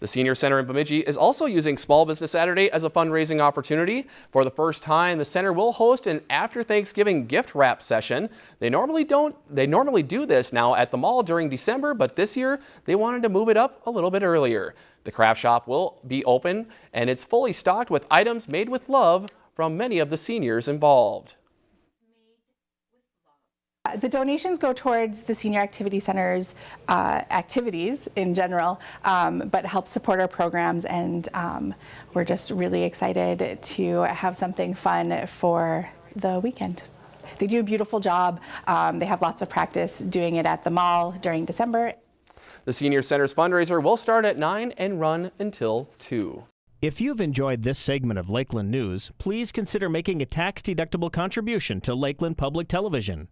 The Senior Center in Bemidji is also using Small Business Saturday as a fundraising opportunity. For the first time, the center will host an after Thanksgiving gift wrap session. They normally don't they normally do this now at the mall during December, but this year they wanted to move it up a little bit earlier. The craft shop will be open and it's fully stocked with items made with love from many of the seniors involved. The donations go towards the Senior Activity Center's uh, activities in general, um, but help support our programs and um, we're just really excited to have something fun for the weekend. They do a beautiful job. Um, they have lots of practice doing it at the mall during December. The Senior Center's fundraiser will start at 9 and run until 2. If you've enjoyed this segment of Lakeland News, please consider making a tax-deductible contribution to Lakeland Public Television.